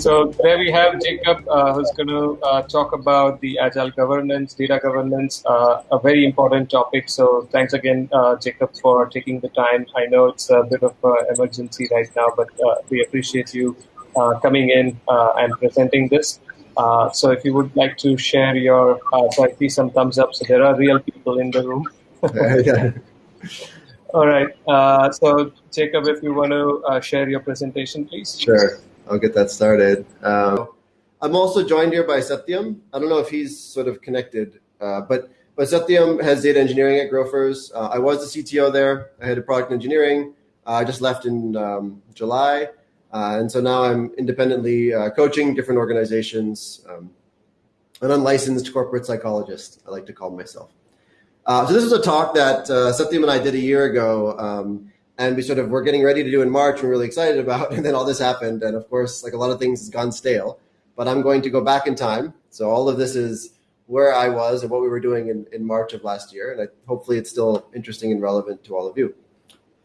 So there we have Jacob, uh, who's going to uh, talk about the agile governance, data governance, uh, a very important topic. So thanks again, uh, Jacob, for taking the time. I know it's a bit of an emergency right now, but uh, we appreciate you uh, coming in and presenting this. so if you would like to share your, so I see some thumbs up. So there are real people in the room. All right. so Jacob, if you want to share your presentation, please. Sure. I'll get that started. Um, I'm also joined here by Satyam. I don't know if he's sort of connected, uh, but but Satyam has data engineering at Grofers. Uh, I was the CTO there. I had a product engineering. Uh, I just left in um, July, uh, and so now I'm independently uh, coaching different organizations. Um, an unlicensed corporate psychologist, I like to call myself. Uh, so this was a talk that Satyam and I did a year ago. Um, and we sort of were getting ready to do in March. We're really excited about, and then all this happened, and of course, like a lot of things has gone stale. But I'm going to go back in time. So all of this is where I was and what we were doing in, in March of last year, and I, hopefully it's still interesting and relevant to all of you.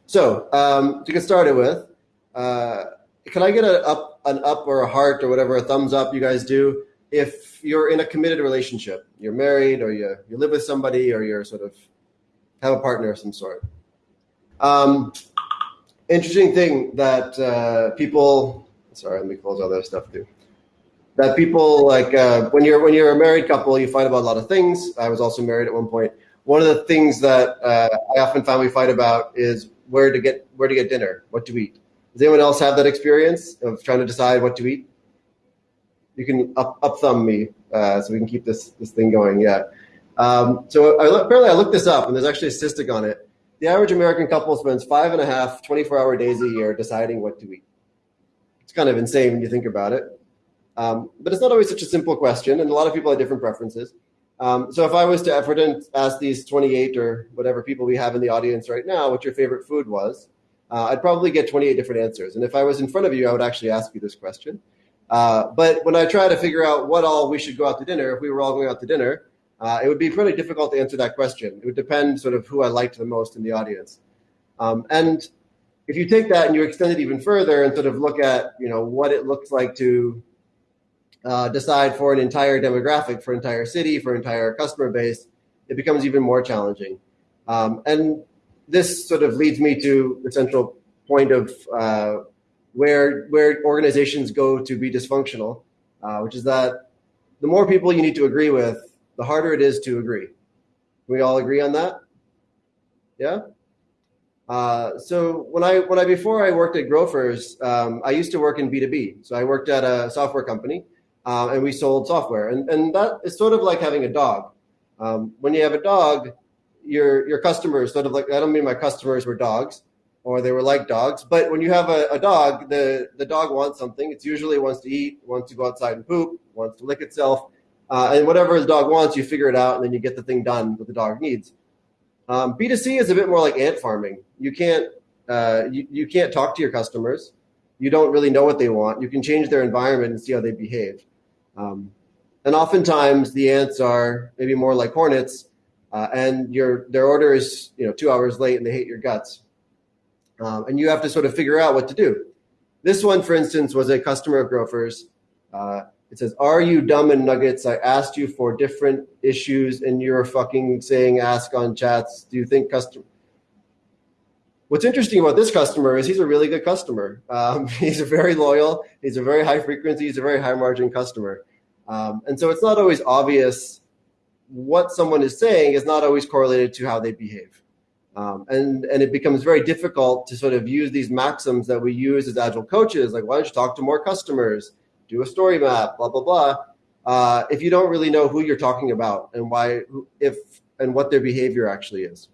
So um, to get started with, uh, can I get a up, an up or a heart or whatever, a thumbs up you guys do if you're in a committed relationship, you're married or you, you live with somebody or you're sort of have a partner of some sort. Um, interesting thing that uh, people. Sorry, let me close all that stuff too. That people like uh, when you're when you're a married couple, you fight about a lot of things. I was also married at one point. One of the things that uh, I often find we fight about is where to get where to get dinner, what to eat. Does anyone else have that experience of trying to decide what to eat? You can up, up thumb me uh, so we can keep this this thing going. Yeah. Um, so I, apparently I looked this up, and there's actually a statistic on it the average American couple spends five and a half 24 hour days a year deciding what to eat. It's kind of insane when you think about it. Um, but it's not always such a simple question, and a lot of people have different preferences. Um, so if I was to, if we're ask these 28 or whatever people we have in the audience right now what your favorite food was, uh, I'd probably get 28 different answers. And if I was in front of you, I would actually ask you this question. Uh, but when I try to figure out what all we should go out to dinner, if we were all going out to dinner, uh, it would be pretty difficult to answer that question. It would depend sort of who I liked the most in the audience. Um, and if you take that and you extend it even further and sort of look at you know what it looks like to uh, decide for an entire demographic, for an entire city, for an entire customer base, it becomes even more challenging. Um, and this sort of leads me to the central point of uh, where where organizations go to be dysfunctional, uh, which is that the more people you need to agree with, the harder it is to agree. we all agree on that? Yeah. Uh, so when I when I before I worked at Grofers, um, I used to work in B two B. So I worked at a software company, uh, and we sold software, and and that is sort of like having a dog. Um, when you have a dog, your your customers sort of like I don't mean my customers were dogs or they were like dogs, but when you have a, a dog, the the dog wants something. It's usually wants to eat, wants to go outside and poop, wants to lick itself. Uh, and whatever the dog wants, you figure it out, and then you get the thing done that the dog needs. Um, B2C is a bit more like ant farming. You can't uh, you, you can't talk to your customers. You don't really know what they want. You can change their environment and see how they behave. Um, and oftentimes the ants are maybe more like hornets, uh, and your their order is you know two hours late, and they hate your guts. Um, and you have to sort of figure out what to do. This one, for instance, was a customer of Grofers. Uh, it says, Are you dumb and nuggets? I asked you for different issues and you're fucking saying ask on chats. Do you think customer? What's interesting about this customer is he's a really good customer. Um, he's a very loyal, he's a very high frequency, he's a very high margin customer. Um, and so it's not always obvious what someone is saying is not always correlated to how they behave. Um, and, and it becomes very difficult to sort of use these maxims that we use as agile coaches, like why don't you talk to more customers? Do a story map, blah blah blah. Uh, if you don't really know who you're talking about and why, if and what their behavior actually is,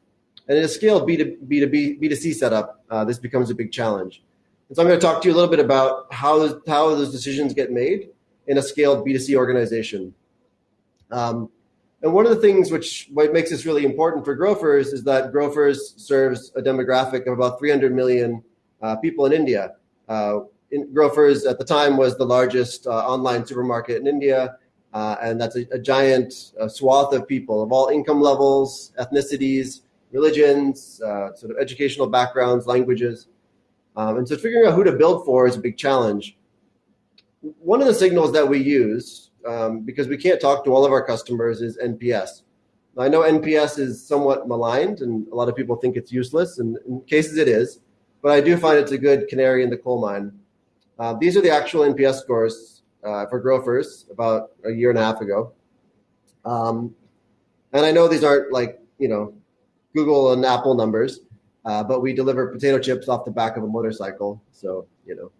and in a scaled B to B to B B to C setup, uh, this becomes a big challenge. And so I'm going to talk to you a little bit about how those, how those decisions get made in a scaled B to C organization. Um, and one of the things which what makes this really important for Grofers is that Grofers serves a demographic of about 300 million uh, people in India. Uh, Grofers at the time was the largest uh, online supermarket in India. Uh, and that's a, a giant uh, swath of people of all income levels, ethnicities, religions, uh, sort of educational backgrounds, languages. Um, and so figuring out who to build for is a big challenge. one of the signals that we use, um, because we can't talk to all of our customers, is NPS. I know NPS is somewhat maligned, and a lot of people think it's useless, and in cases it is, but I do find it's a good canary in the coal mine. Uh, these are the actual NPS scores uh, for grofers about a year and a half ago. Um, and I know these aren't like, you know, Google and Apple numbers, uh, but we deliver potato chips off the back of a motorcycle. So, you know.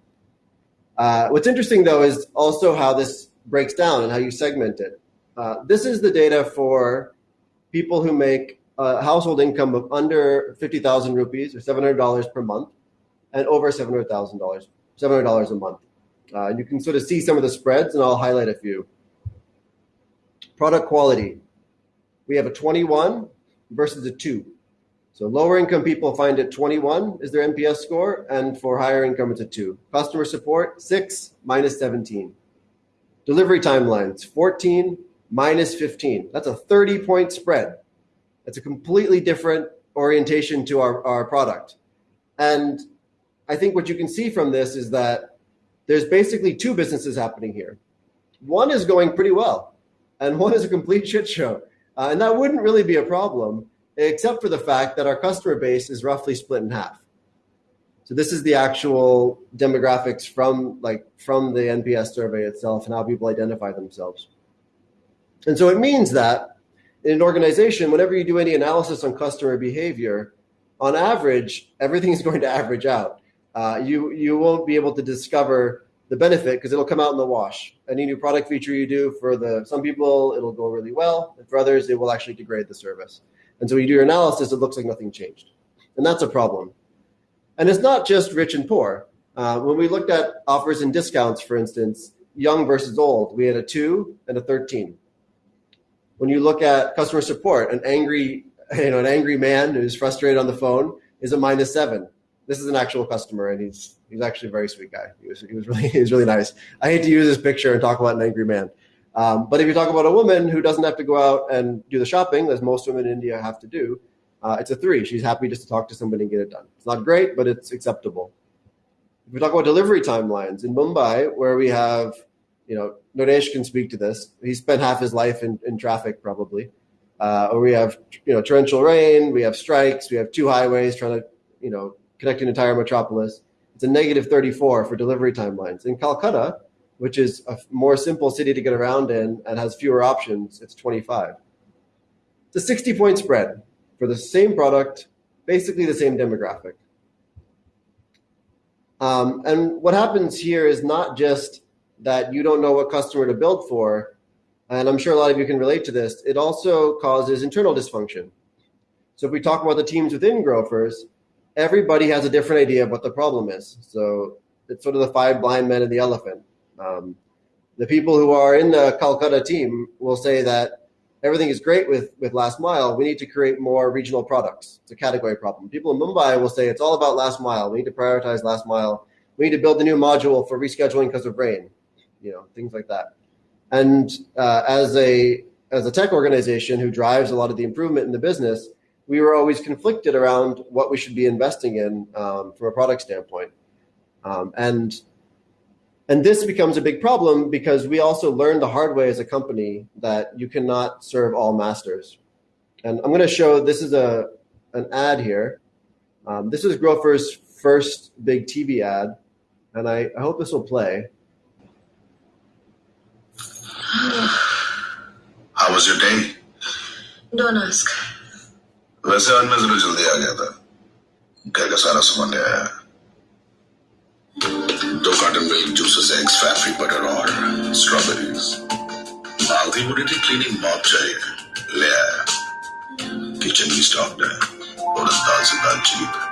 Uh, what's interesting though is also how this breaks down and how you segment it. Uh, this is the data for people who make a household income of under 50,000 rupees or $700 per month and over $700,000, $700 a month. Uh, you can sort of see some of the spreads and I'll highlight a few. Product quality. We have a 21 versus a 2. So lower income people find it 21 is their NPS score, and for higher income, it's a 2. Customer support, 6 minus 17. Delivery timelines, 14 minus 15. That's a 30 point spread. That's a completely different orientation to our, our product. And I think what you can see from this is that there's basically two businesses happening here. One is going pretty well, and one is a complete shit show. Uh, and that wouldn't really be a problem, except for the fact that our customer base is roughly split in half. So this is the actual demographics from like from the NPS survey itself and how people identify themselves. And so it means that in an organization, whenever you do any analysis on customer behavior, on average, everything is going to average out. Uh, you you won't be able to discover the benefit because it'll come out in the wash. Any new product feature you do for the some people it'll go really well, and for others it will actually degrade the service. And so when you do your analysis, it looks like nothing changed, and that's a problem. And it's not just rich and poor. Uh, when we looked at offers and discounts, for instance, young versus old, we had a two and a thirteen when you look at customer support, an angry, you know, an angry man who's frustrated on the phone is a minus seven. This is an actual customer, and he's he's actually a very sweet guy. He was he was really he was really nice. I hate to use this picture and talk about an angry man, um, but if you talk about a woman who doesn't have to go out and do the shopping, as most women in India have to do, uh, it's a three. She's happy just to talk to somebody and get it done. It's not great, but it's acceptable. If we talk about delivery timelines in Mumbai, where we have you know, Naresh can speak to this. He spent half his life in, in traffic probably. Uh, or we have, you know, torrential rain, we have strikes, we have two highways trying to, you know, connect an entire metropolis. It's a negative 34 for delivery timelines. In Calcutta, which is a more simple city to get around in and has fewer options, it's 25. It's a 60 point spread for the same product, basically the same demographic. Um, and what happens here is not just that you don't know what customer to build for, and I'm sure a lot of you can relate to this, it also causes internal dysfunction. So if we talk about the teams within Grofers, everybody has a different idea of what the problem is. So it's sort of the five blind men and the elephant. Um, the people who are in the Calcutta team will say that everything is great with, with last mile. We need to create more regional products. It's a category problem. People in Mumbai will say it's all about last mile. We need to prioritize last mile. We need to build a new module for rescheduling because of rain you know, things like that. And uh, as a as a tech organization who drives a lot of the improvement in the business, we were always conflicted around what we should be investing in um, from a product standpoint. Um, and and this becomes a big problem because we also learned the hard way as a company that you cannot serve all masters. And I'm going to show this is a an ad here. Um, this is Grofer's first big TV ad, and I, I hope this will play. How was your day? Don't ask. वैसे आज मैं जरा जल्दी आ गया था। घर का सारा सामान ले आया। दो carton milk juices eggs fat free butter और स्ट्रॉबेरीज मालती वुडेटी क्लीनिंग मॉप चाहिए। ले आया। किचन भी स्टॉक है। उड़द दाल से दाल चीनी तक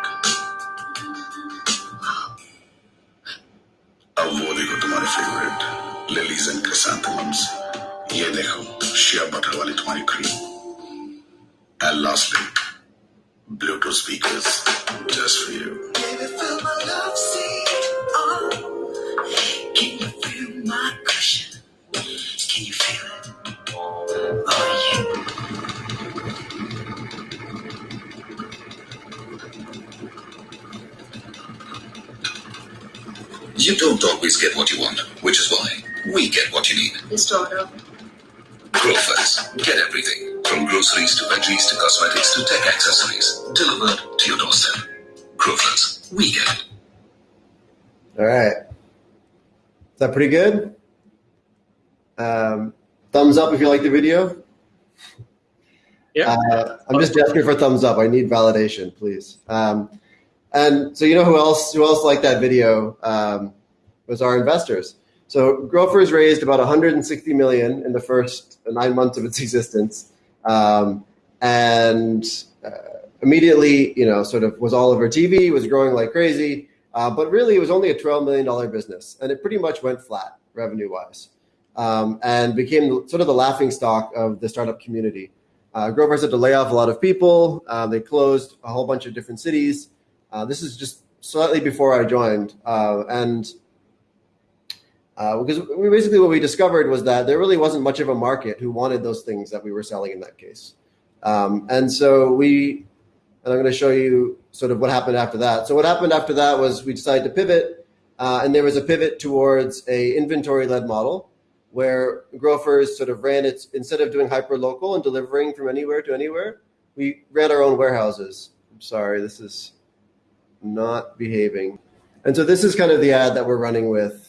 अब वो देखो तुम्हारे फेवरेट लिलीज एंड क्रिसैंथेमम्स ये देखो शिया बटर वाली तुम्हारी cream had last week. Bluetooth speakers just for you. Baby, feel my love seat. Oh, can you feel my cushion? Can you feel it? Oh, yeah. You don't always get what you want, which is why we get what you need. His daughter. Grofers. Get everything from groceries to veggies to cosmetics to tech accessories delivered to your doorstep. Grofers. We get it. All right. Is that pretty good? Um, thumbs up if you like the video. Yeah. Uh, I'm just asking for thumbs up. I need validation, please. Um, and so you know who else who else liked that video um, was our investors. So Grofers raised about 160 million in the first nine months of its existence, um, and uh, immediately, you know, sort of was all over TV, was growing like crazy. Uh, but really, it was only a 12 million dollar business, and it pretty much went flat revenue wise, um, and became sort of the laughing stock of the startup community. Uh, Grofers had to lay off a lot of people. Uh, they closed a whole bunch of different cities. Uh, this is just slightly before I joined, uh, and uh, because we basically what we discovered was that there really wasn't much of a market who wanted those things that we were selling in that case, um, and so we, and I'm going to show you sort of what happened after that. So what happened after that was we decided to pivot, uh, and there was a pivot towards a inventory led model where Grofers sort of ran its instead of doing hyper local and delivering from anywhere to anywhere, we ran our own warehouses. I'm sorry, this is not behaving. And so this is kind of the ad that we're running with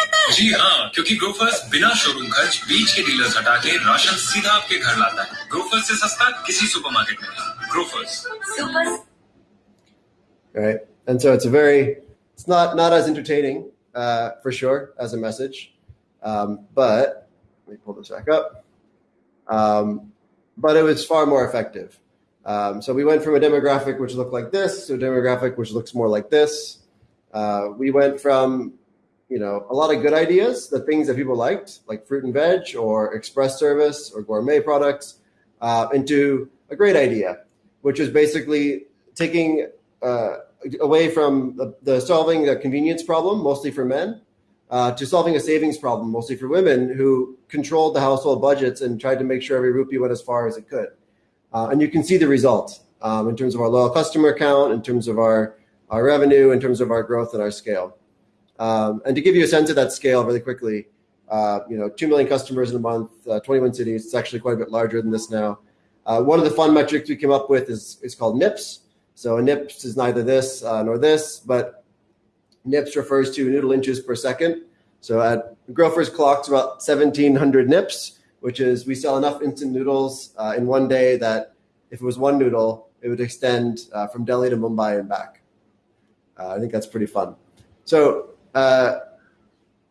जी हाँ क्योंकि Grofers बिना showroom खर्च बीच के dealers हटा के ration सीधा आपके घर लाता है ग्रोफर्स से सस्ता किसी सुपरमार्केट में नहीं Grofers super right? And so it's a very, it's not not as entertaining uh, for sure as a message, um, but let me pull this back up. Um, but it was far more effective. Um, so we went from a demographic which looked like this to a demographic which looks more like this. Uh, we went from, you know, a lot of good ideas, the things that people liked, like fruit and veg or express service or gourmet products, uh, into a great idea, which was basically taking uh, away from the, the solving a convenience problem, mostly for men, uh, to solving a savings problem, mostly for women who controlled the household budgets and tried to make sure every rupee went as far as it could. Uh, and you can see the result um, in terms of our loyal customer count, in terms of our, our revenue, in terms of our growth and our scale. Um, and to give you a sense of that scale really quickly, uh, you know, 2 million customers in a month, uh, 21 cities. It's actually quite a bit larger than this now. Uh, one of the fun metrics we came up with is, is called NIPS. So a NIPS is neither this uh, nor this, but NIPS refers to noodle inches per second. So at Grofer's clock's about 1700 NIPS, which is we sell enough instant noodles uh, in one day that if it was one noodle, it would extend uh, from Delhi to Mumbai and back. I think that's pretty fun. So uh,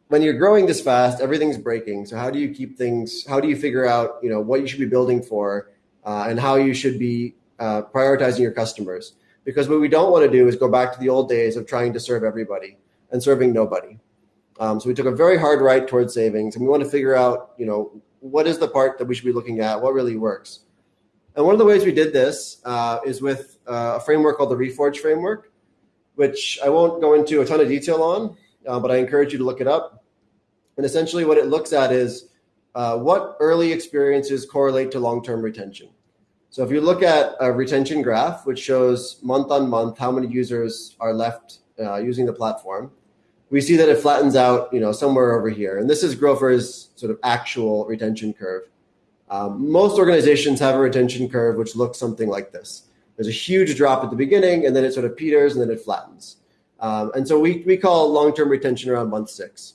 when you're growing this fast, everything's breaking. So how do you keep things? How do you figure out you know what you should be building for, uh, and how you should be uh, prioritizing your customers? Because what we don't want to do is go back to the old days of trying to serve everybody and serving nobody. Um, so we took a very hard right towards savings, and we want to figure out you know what is the part that we should be looking at, what really works. And one of the ways we did this uh, is with uh, a framework called the Reforge framework, which I won't go into a ton of detail on, uh, but I encourage you to look it up. And essentially, what it looks at is uh, what early experiences correlate to long term retention. So if you look at a retention graph, which shows month on month how many users are left uh, using the platform, we see that it flattens out, you know, somewhere over here. And this is Grofer's sort of actual retention curve. Um, most organizations have a retention curve which looks something like this. There's a huge drop at the beginning, and then it sort of peters, and then it flattens. Um, and so we, we call long-term retention around month six.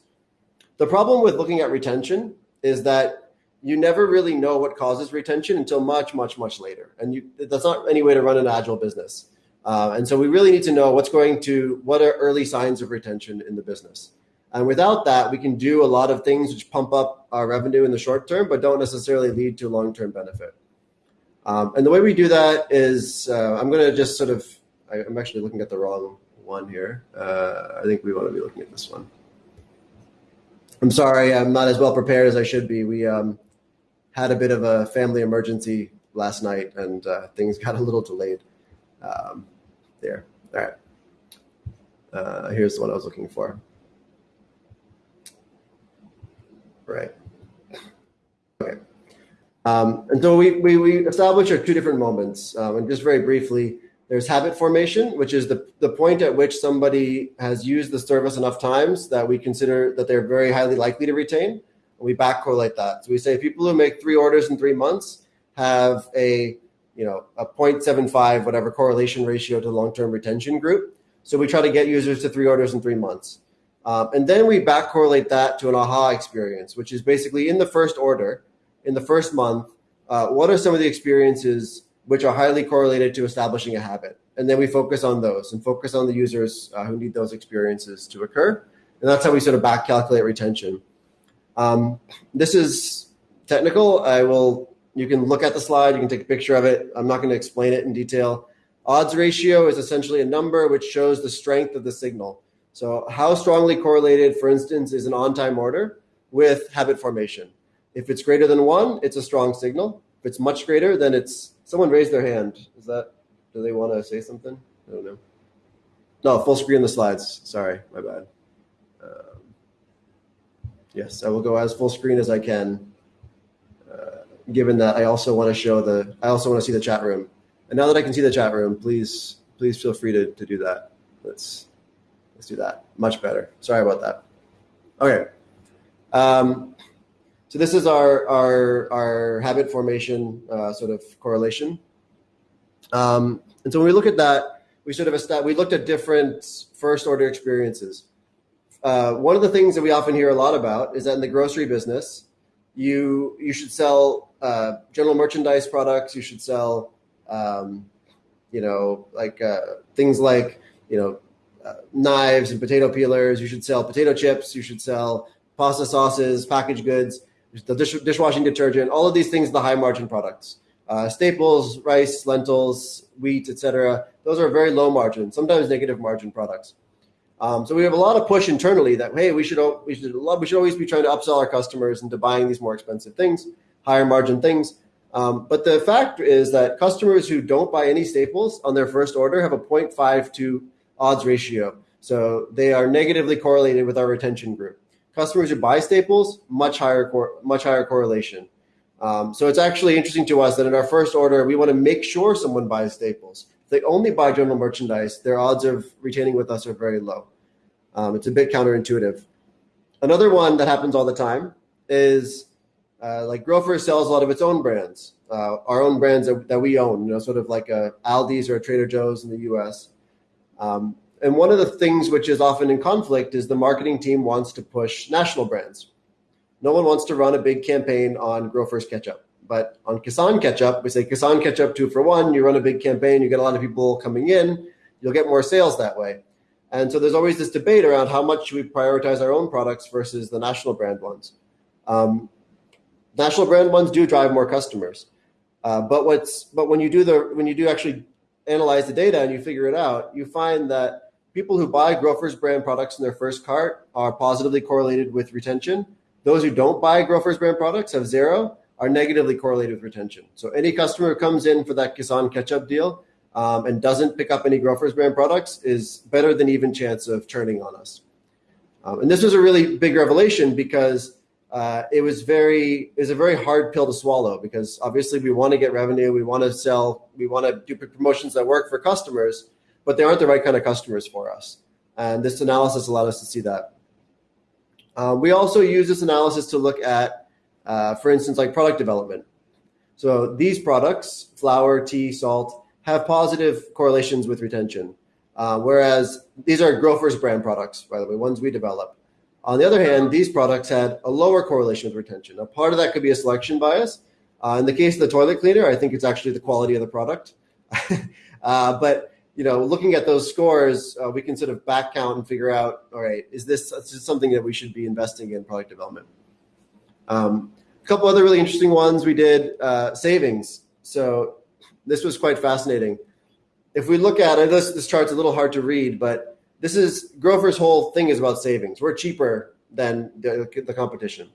The problem with looking at retention is that you never really know what causes retention until much, much, much later. And you, that's not any way to run an agile business. Uh, and so we really need to know what's going to, what are early signs of retention in the business. And without that, we can do a lot of things which pump up our revenue in the short term, but don't necessarily lead to long term benefit. Um, and the way we do that is uh, I'm going to just sort of, I, I'm actually looking at the wrong one here. Uh, I think we want to be looking at this one. I'm sorry, I'm not as well prepared as I should be. We um, had a bit of a family emergency last night, and uh, things got a little delayed um, there. All right. Uh, here's the one I was looking for. Right. Okay. Um, and so we, we, we establish our two different moments. Um, and just very briefly, there's habit formation, which is the, the point at which somebody has used the service enough times that we consider that they're very highly likely to retain. We back correlate that. So we say people who make three orders in three months have a you know a 0.75 whatever correlation ratio to long-term retention group. So we try to get users to three orders in three months. Um, and then we back correlate that to an aha experience, which is basically in the first order, in the first month, uh, what are some of the experiences which are highly correlated to establishing a habit? And then we focus on those and focus on the users uh, who need those experiences to occur. And that's how we sort of back calculate retention. Um, this is technical. I will, you can look at the slide, you can take a picture of it. I'm not going to explain it in detail. Odds ratio is essentially a number which shows the strength of the signal. So, how strongly correlated, for instance, is an on time order with habit formation? If it's greater than one, it's a strong signal. If it's much greater, then it's someone raised their hand. Is that, do they want to say something? I don't know. No, full screen the slides. Sorry, my bad. Um, yes, I will go as full screen as I can. Uh, given that I also want to show the, I also want to see the chat room. And now that I can see the chat room, please, please feel free to, to do that. Let's Let's do that. Much better. Sorry about that. Okay. Um, so this is our our our habit formation uh, sort of correlation. Um, and so when we look at that, we sort of we looked at different first order experiences. Uh, one of the things that we often hear a lot about is that in the grocery business, you you should sell uh, general merchandise products. You should sell, um, you know, like uh, things like you know uh, knives and potato peelers. You should sell potato chips. You should sell pasta sauces, packaged goods, the dish, dishwashing detergent. All of these things, the high margin products, uh, staples, rice, lentils, wheat, etc. Those are very low margin, sometimes negative margin products. Um, so we have a lot of push internally that hey, we should we should we should always be trying to upsell our customers into buying these more expensive things, higher margin things. Um, but the fact is that customers who don't buy any staples on their first order have a 0.52 odds ratio. So they are negatively correlated with our retention group. Customers who buy staples, much higher, much higher correlation. Um, so it's actually interesting to us that in our first order, we want to make sure someone buys staples. If they only buy general merchandise, their odds of retaining with us are very low. Um, it's a bit counterintuitive. Another one that happens all the time is uh, like Grofers sells a lot of its own brands, uh, our own brands that, that, we own, you know, sort of like a Aldi's or a Trader Joe's in the US. Um, and one of the things which is often in conflict is the marketing team wants to push national brands. No one wants to run a big campaign on Grofers ketchup. But on Kissan ketchup, we say Kissan ketchup two for one. You run a big campaign, you get a lot of people coming in, you'll get more sales that way. And so there's always this debate around how much we prioritize our own products versus the national brand ones. Um, national brand ones do drive more customers, uh, but what's but when you do the when you do actually analyze the data and you figure it out, you find that people who buy Grofers brand products in their first cart are positively correlated with retention. Those who don't buy Grofers brand products have zero, are negatively correlated with retention. So any customer who comes in for that Kissan ketchup deal um, and doesn't pick up any Grofers brand products is better than even chance of churning on us. Um, and this was a really big revelation because uh, it was very it was a very hard pill to swallow because obviously we want to get revenue, we want to sell, we want to do promotions that work for customers, but they aren't the right kind of customers for us. And this analysis allowed us to see that. Uh, we also use this analysis to look at, uh, for instance, like product development. So these products, flour, tea, salt, have positive correlations with retention, uh, whereas these are Grofers brand products, by the way, ones we develop. On the other hand, these products had a lower correlation with retention. A part of that could be a selection bias. Uh, in the case of the toilet cleaner, I think it's actually the quality of the product. uh, but you know, looking at those scores, uh, we can sort of back count and figure out, all right, is this, is something that we should be investing in product development? Um, a couple other really interesting ones we did uh, savings. So this was quite fascinating. If we look at it, this, this chart's a little hard to read, but this is Grofers' whole thing is about savings. We're cheaper than the, the competition.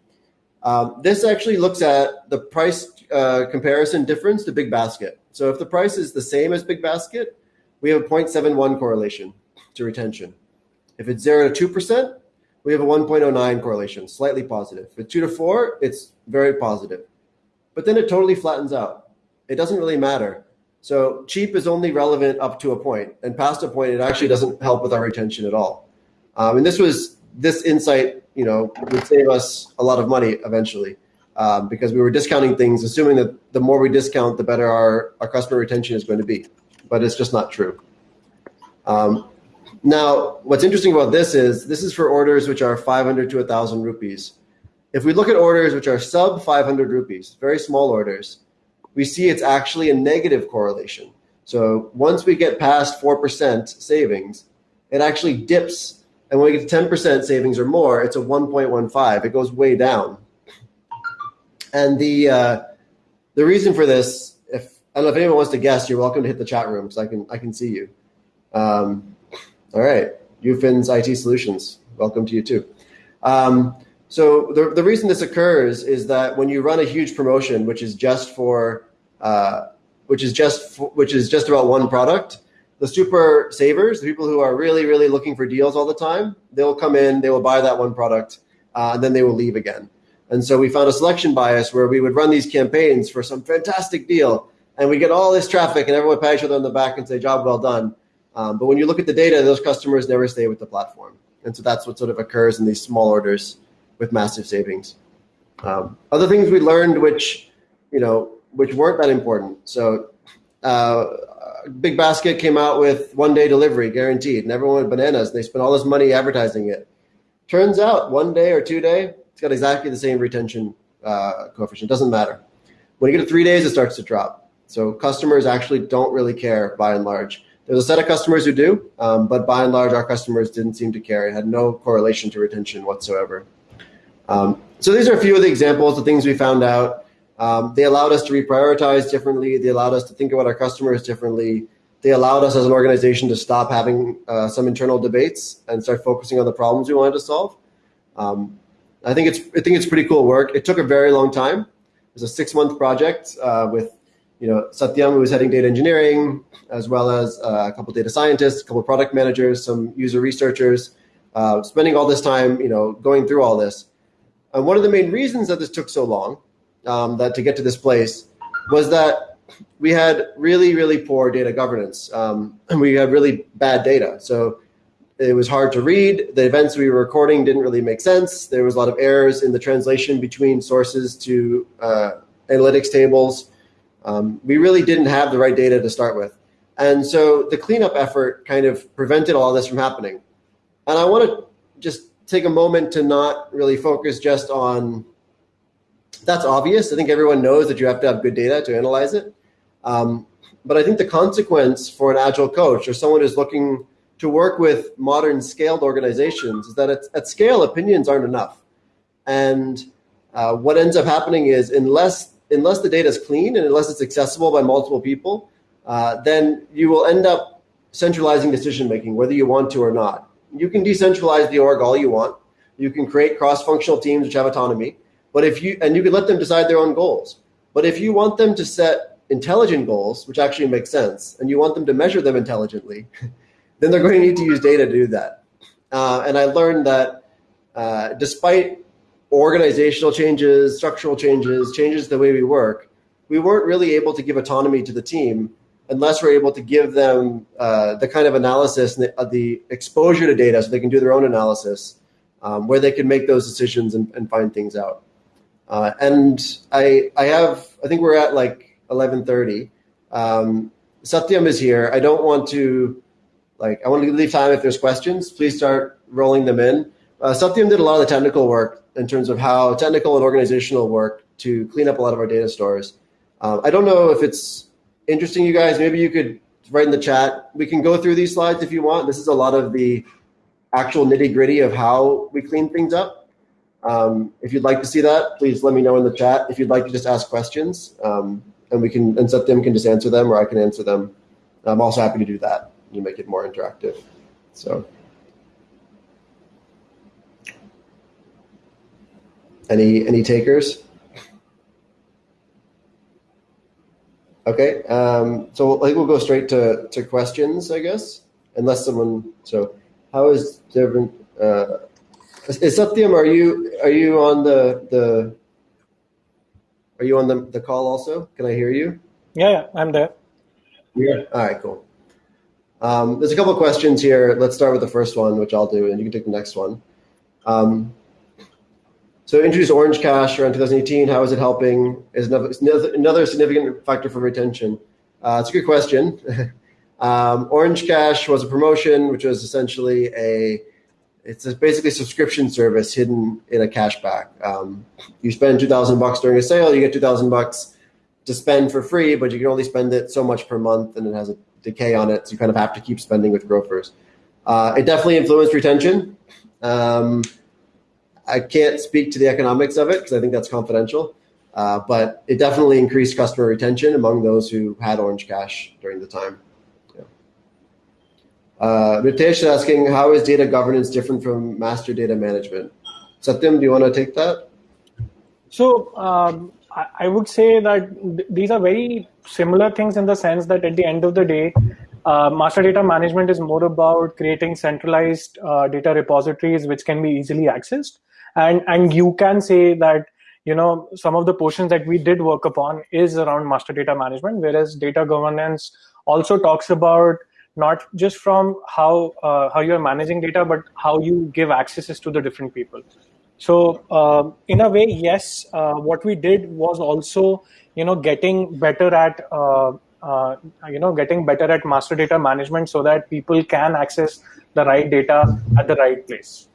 Um, this actually looks at the price uh, comparison difference to Big Basket. So if the price is the same as Big Basket, we have a 0.71 correlation to retention. If it's 0 to 2%, we have a 1.09 correlation, slightly positive. If 2 to 4, it's very positive. But then it totally flattens out. It doesn't really matter. So cheap is only relevant up to a point, and past a point, it actually doesn't help with our retention at all. Um, and this was this insight, you know, would save us a lot of money eventually um, because we were discounting things, assuming that the more we discount, the better our, our customer retention is going to be. But it's just not true. Um, now, what's interesting about this is this is for orders which are 500 to 1,000 rupees. If we look at orders which are sub 500 rupees, very small orders, we see it's actually a negative correlation. So once we get past 4% savings, it actually dips. And when we get to 10% savings or more, it's a 1.15. It goes way down. And the uh, the reason for this, I don't know if anyone wants to guess, you're welcome to hit the chat room because I can I can see you. Um, all right, Ufins IT Solutions, welcome to you too. Um, so the the reason this occurs is that when you run a huge promotion, which is just for uh, which is just for, which is just about one product, the super savers, the people who are really really looking for deals all the time, they'll come in, they will buy that one product, uh, and then they will leave again. And so we found a selection bias where we would run these campaigns for some fantastic deal, and we get all this traffic, and everyone pat each other on the back and say, "Job well done." Um, but when you look at the data, those customers never stay with the platform, and so that's what sort of occurs in these small orders with massive savings. Um, other things we learned, which you know, which weren't that important. So, uh, Big Basket came out with one day delivery guaranteed, and everyone went bananas. They spent all this money advertising it. Turns out, one day or two day, it's got exactly the same retention uh, coefficient. Doesn't matter. When you get to three days, it starts to drop. So customers actually don't really care by and large. There's a set of customers who do, um, but by and large, our customers didn't seem to care. It had no correlation to retention whatsoever. Um, so these are a few of the examples of things we found out. Um, they allowed us to reprioritize differently. They allowed us to think about our customers differently. They allowed us as an organization to stop having uh, some internal debates and start focusing on the problems we wanted to solve. Um, I think it's I think it's pretty cool work. It took a very long time. It was a six month project uh, with you know Satyam, who was heading data engineering, as well as uh, a couple data scientists, a couple product managers, some user researchers, uh, spending all this time you know going through all this. And one of the main reasons that this took so long, um, that to get to this place, was that we had really really poor data governance, um, and we had really bad data. So it was hard to read. The events we were recording didn't really make sense. There was a lot of errors in the translation between sources to uh, analytics tables. Um, we really didn't have the right data to start with. And so the cleanup effort kind of prevented all this from happening. And I want to just take a moment to not really focus just on that's obvious. I think everyone knows that you have to have good data to analyze it. Um, but I think the consequence for an agile coach or someone who's looking to work with modern scaled organizations is that at, scale, opinions aren't enough. And uh, what ends up happening is unless unless the data is clean and unless it's accessible by multiple people, uh, then you will end up centralizing decision making, whether you want to or not. You can decentralize the org all you want. You can create cross-functional teams which have autonomy, but if you and you can let them decide their own goals. But if you want them to set intelligent goals, which actually makes sense, and you want them to measure them intelligently, then they're going to need to use data to do that. Uh, and I learned that uh, despite organizational changes, structural changes, changes the way we work, we weren't really able to give autonomy to the team unless we're able to give them uh, the kind of analysis and the, uh, the, exposure to data so they can do their own analysis, um, where they can make those decisions and, and find things out. Uh, and I, I have, I think we're at like 11:30. Um, Satyam is here. I don't want to like, I want to leave time if there's questions. Please start rolling them in. Uh, Satyam did a lot of the technical work in terms of how technical and organizational work to clean up a lot of our data stores. Um, I don't know if it's interesting, you guys. Maybe you could write in the chat. We can go through these slides if you want. This is a lot of the actual nitty gritty of how we clean things up. Um, if you'd like to see that, please let me know in the chat. If you'd like to just ask questions, um, and we can and Satyam can just answer them, or I can answer them. I'm also happy to do that you make it more interactive. So, Any any takers? Okay, um, so I think we'll go straight to, to questions, I guess, unless someone. So, how is different? Uh, is Satyam? Are you are you on the the? Are you on the, the call also? Can I hear you? Yeah, yeah, I'm there. Yeah. All right, cool. Um, there's a couple of questions here. Let's start with the first one, which I'll do, and you can take the next one. Um, so introduce Orange Cash around 2018. How is it helping? Is another, another significant factor for retention? Uh, it's a good question. um, Orange Cash was a promotion, which was essentially a it's a basically subscription service hidden in a cashback. Um, you spend two thousand bucks during a sale, you get two thousand bucks to spend for free, but you can only spend it so much per month, and it has a decay on it, so you kind of have to keep spending with Grofers. Uh, it definitely influenced retention. Um, I can't speak to the economics of it because I think that's confidential, uh, but it definitely increased customer retention among those who had Orange Cash during the time. Uh, Ritesh is asking, how is data governance different from master data management? Satyam, do you want to take that? So um, I, I would say that th- these are very similar things in the sense that at the end of the day, uh, master data management is more about creating centralized uh, data repositories which can be easily accessed, and and you can say that you know some of the portions that we did work upon is around master data management, whereas data governance also talks about not just from how uh, how you're managing data, but how you give accesses to the different people. So uh, in a way, yes, uh, what we did was also you know getting better at uh, uh, you know getting better at master data management so that people can access the right data at the right place.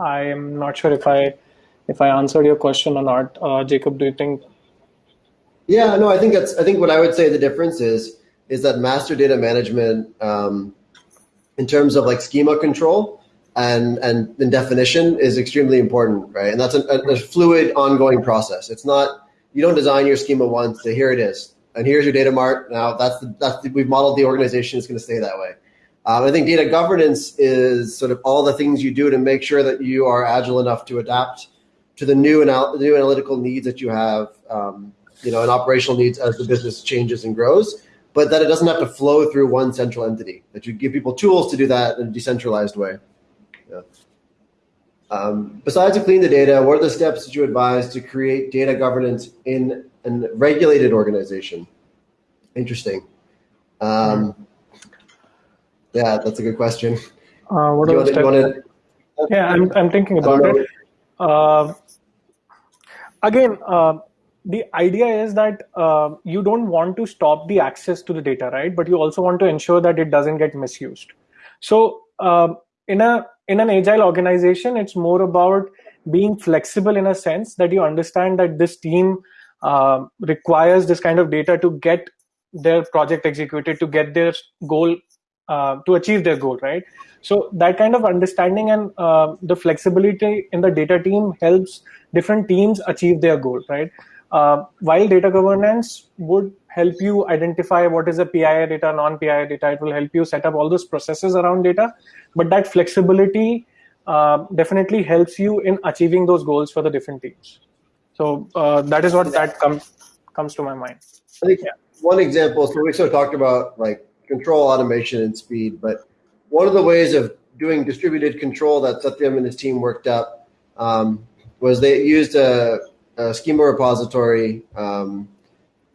I am not sure if I if I answered your question or not, uh, Jacob. Do you think yeah, no, I think that's. I think what I would say the difference is is that master data management, um, in terms of like schema control and and, and definition, is extremely important, right? And that's a, a, a, fluid, ongoing process. It's not you don't design your schema once. Say here it is, and here's your data mart. Now that's the, that's the, we've modeled the organization is going to stay that way. Um, I think data governance is sort of all the things you do to make sure that you are agile enough to adapt to the new anal- new analytical needs that you have. Um, you know, and operational needs as the business changes and grows, but that it doesn't have to flow through one central entity. That you give people tools to do that in a decentralized way. Yeah. Um, besides to clean the data, what are the steps that you advise to create data governance in a regulated organization? Interesting. Um, yeah, that's a good question. Uh, what are the wanna, yeah, I'm, I'm thinking about it. Uh, again, uh, the idea is that uh, you don't want to stop the access to the data right but you also want to ensure that it doesn't get misused so uh, in a in an agile organization it's more about being flexible in a sense that you understand that this team uh, requires this kind of data to get their project executed to get their goal uh, to achieve their goal right so that kind of understanding and uh, the flexibility in the data team helps different teams achieve their goal right uh, while data governance would help you identify what is a PII data, non-PII data, it will help you set up all those processes around data. But that flexibility uh, definitely helps you in achieving those goals for the different teams. So uh, that is what that comes comes to my mind. I think yeah. one example. So we sort of talked about like control, automation, and speed, but one of the ways of doing distributed control that Satyam and his team worked up um, was they used a a schema repository, um,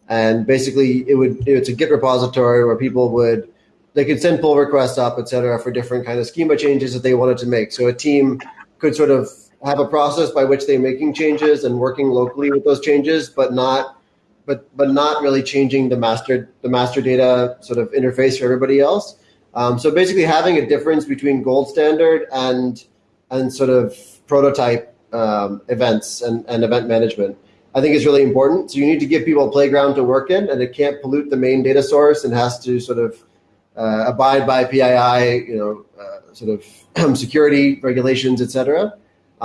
and basically it would it's a Git repository where people would they could send pull requests up, et cetera, for different kind of schema changes that they wanted to make. So a team could sort of have a process by which they're making changes and working locally with those changes, but not but but not really changing the master the master data sort of interface for everybody else. Um, so basically, having a difference between gold standard and and sort of prototype um, events and, and event management. I think is really important. So you need to give people a playground to work in, and it can't pollute the main data source, and has to sort of uh, abide by PII, you know, uh, sort of security regulations, etc.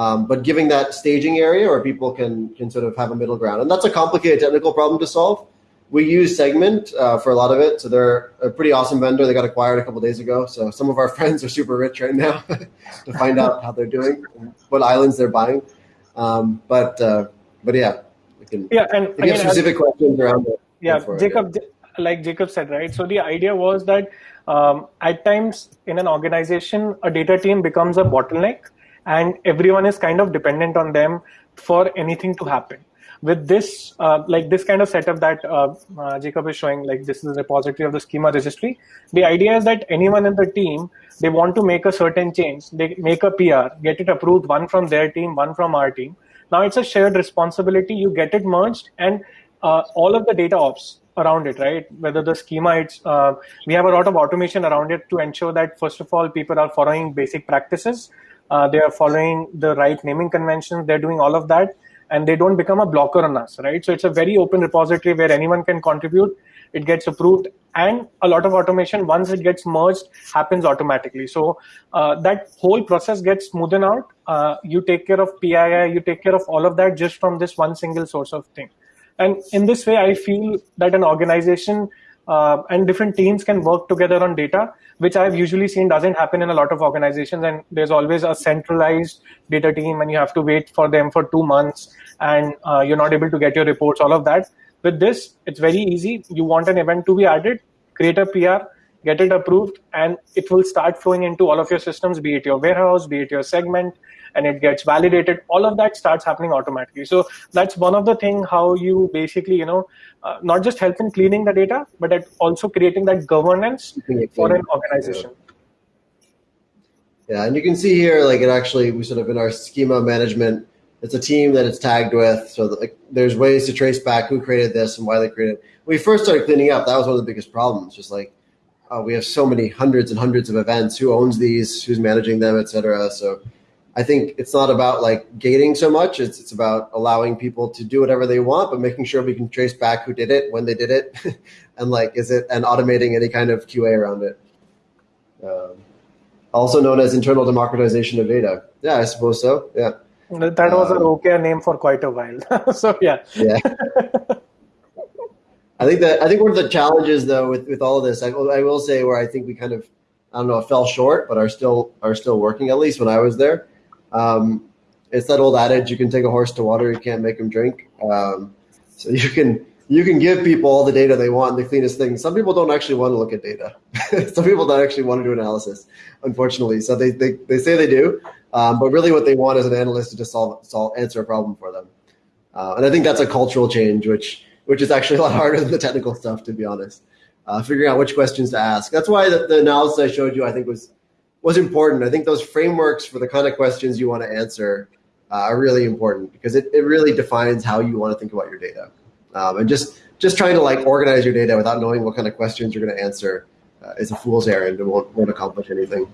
Um, but giving that staging area where people can can sort of have a middle ground, and that's a complicated technical problem to solve. we use Segment uh, for a lot of it. So they're a pretty awesome vendor. They got acquired a couple days ago. So some of our friends are super rich right now to find out how they're doing, what islands they're buying. Um, but uh, but yeah, we can yeah, and if you have specific questions around it. Yeah, Jacob, it, like Jacob said, right? So the idea was that um, at times in an organization, a data team becomes a bottleneck, and everyone is kind of dependent on them for anything to happen. With this uh, like this kind of setup that uh, uh, jacob is showing like this is a repository of the schema registry. The idea is that anyone in the team they want to make a certain change. They make a pr get it approved one from their team one from our team. Now it's a shared responsibility. You get it merged and uh, all of the data ops around it right? Whether the schema it's uh, we have a lot of automation around it to ensure that first of all people are following basic practices uh, they are following the right naming conventions they're doing all of that and they don't become a blocker on us, right? So it's a very open repository where anyone can contribute. It gets approved, and a lot of automation once it gets merged happens automatically. So uh, that whole process gets smoothened out. Uh, you take care of PII, you take care of all of that just from this one single source of thing. And in this way, I feel that an organization uh, and different teams can work together on data, which I've usually seen doesn't happen in a lot of organizations. And there's always a centralized data team, and you have to wait for them for two months, and uh, you're not able to get your reports, all of that. With this, it's very easy. You want an event to be added, create a PR, get it approved, and it will start flowing into all of your systems, be it your warehouse, be it your segment, and it gets validated. All of that starts happening automatically. So that's one of the thing how you basically, you know, uh, not just help in cleaning the data, but at also creating that governance for an organization. Yeah, and you can see here, like it actually, we sort of in our schema management, it's a team that it's tagged with. So like, there's ways to trace back who created this and why they created it. When we first started cleaning up, that was one of the biggest problems. Just like uh, we have so many hundreds and hundreds of events. Who owns these? Who's managing them, etc. So I think it's not about like gating so much. It's it's about allowing people to do whatever they want, but making sure we can trace back who did it, when they did it, and like is it and automating any kind of QA around it. Um, also known as internal democratization of data. Yeah, I suppose so. Yeah. That was um, an okay name for quite a while. so yeah. Yeah. I think that I think one of the challenges though with, with all of this, I, I will say where I think we kind of I don't know fell short, but are still are still working at least when I was there um, it's that old adage: you can take a horse to water, you can't make him drink. Um, so you can you can give people all the data they want, the cleanest thing. Some people don't actually want to look at data. Some people don't actually want to do analysis, unfortunately. So they they, they say they do, um, but really what they want is an analyst to just solve, solve answer a problem for them. Uh, and I think that's a cultural change, which which is actually a lot harder than the technical stuff, to be honest. Uh, figuring out which questions to ask. That's why the, the analysis I showed you, I think, was was important. I think those frameworks for the kind of questions you want to answer uh, are really important because it, it really defines how you want to think about your data. Um, and just just trying to like organize your data without knowing what kind of questions you're going to answer uh, is a fool's errand and won't, won't accomplish anything.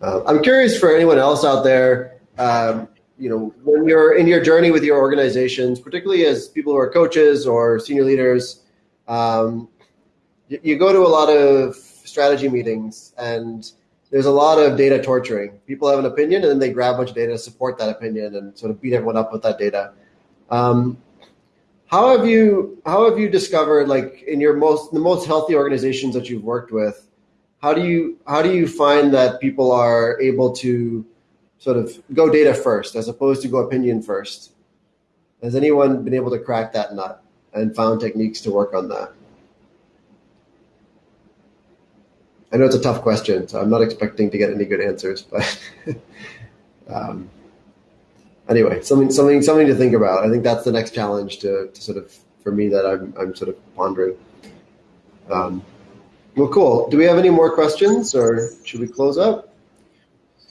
Uh, I'm curious for anyone else out there, um, you know, when you're in your journey with your organizations, particularly as people who are coaches or senior leaders, um, you, you go to a lot of strategy meetings and there's a lot of data torturing. People have an opinion and then they grab a bunch of data to support that opinion and sort of beat everyone up with that data. Um, how have you how have you discovered like in your most the most healthy organizations that you've worked with? How do you how do you find that people are able to sort of go data first as opposed to go opinion first? Has anyone been able to crack that nut and found techniques to work on that? I know it's a tough question, so I'm not expecting to get any good answers, but um, anyway, something something something to think about. I think that's the next challenge to, to sort of for me that I'm I'm sort of pondering. Um, well, cool. Do we have any more questions, or should we close up?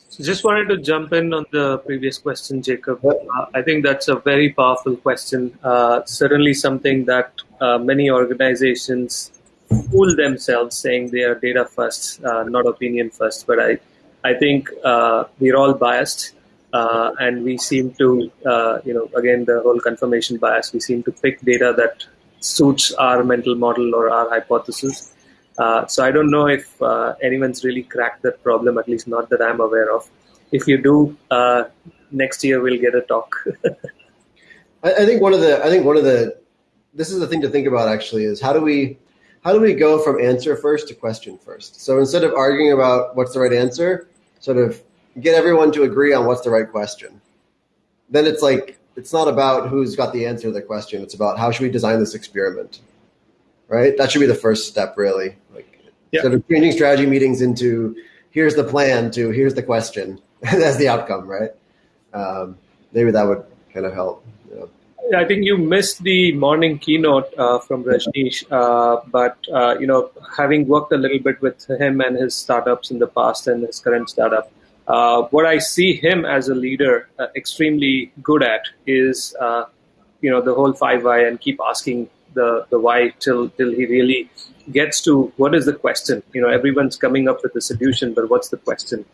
So just wanted to jump in on the previous question, Jacob. Uh, I think that's a very powerful question. Uh, certainly something that uh, many organizations fool themselves saying they are data first, uh, not opinion first. But I, I think uh, we're all biased, uh, and we seem to, uh, you know, again the whole confirmation bias. We seem to pick data that suits our mental model or our hypothesis. Uh, so I don't know if uh, anyone's really cracked that problem, at least not that I'm aware of. If you do, next year we'll get a talk. I, I think one of the I think one of the this is the thing to think about actually is how do we how do we go from answer first to question first? So instead of arguing about what's the right answer, sort of get everyone to agree on what's the right question. Then it's like it's not about who's got the answer to the question. It's about how should we design this experiment, right? That should be the first step, really. Like Yeah. sort of changing strategy meetings into here's the plan to here's the question as the outcome, right? Um, maybe that would kind of help. Yeah. I think you missed the morning keynote uh, from Rajneesh, uh, but uh, you know, having worked a little bit with him and his startups in the past and his current startup, uh, what I see him as a leader uh, extremely good at is, uh, you know, the whole five why and keep asking the the why till till he really gets to what is the question. You know, everyone's coming up with a solution, but what's the question?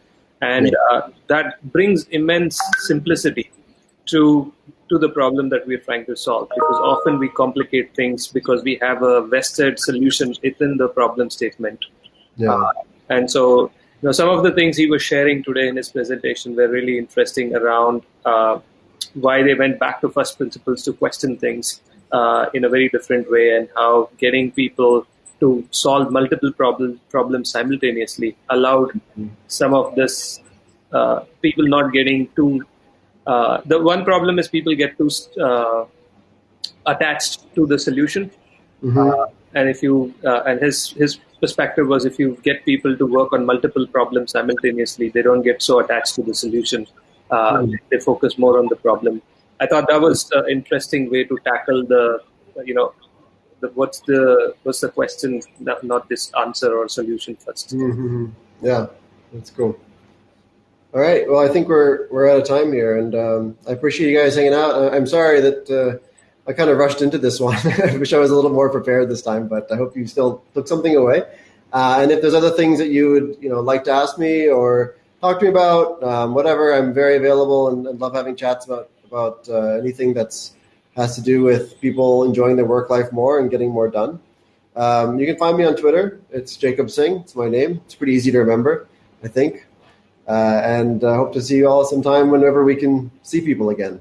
And uh, that brings immense simplicity to to the problem that we're trying to solve because often we complicate things because we have a vested solution within the problem statement Yeah. Uh, and so you know some of the things he was sharing today in his presentation were really interesting around uh, why they went back to first principles to question things uh, in a very different way and how getting people to solve multiple problem, problems simultaneously allowed some of this uh, people not getting too uh, the one problem is people get too uh, attached to the solution. Uh, and if you uh, and his his perspective was if you get people to work on multiple problems simultaneously they don't get so attached to the solution. Uh, they focus more on the problem. I thought that was an interesting way to tackle the you know the, what's the what's the question not, not this answer or solution 1st hmm Yeah, that's cool. All right. Well, I think we're we're out of time here, and um, I appreciate you guys hanging out. I'm sorry that uh, I kind of rushed into this one. I wish I was a little more prepared this time, but I hope you still took something away. Uh, and if there's other things that you would you know like to ask me or talk to me about, um, whatever, I'm very available and, and love having chats about about uh, anything that's has to do with people enjoying their work life more and getting more done. Um, you can find me on Twitter. It's Jacob Singh. It's my name. It's pretty easy to remember, I think. Uh, and I hope to see you all sometime whenever we can see people again.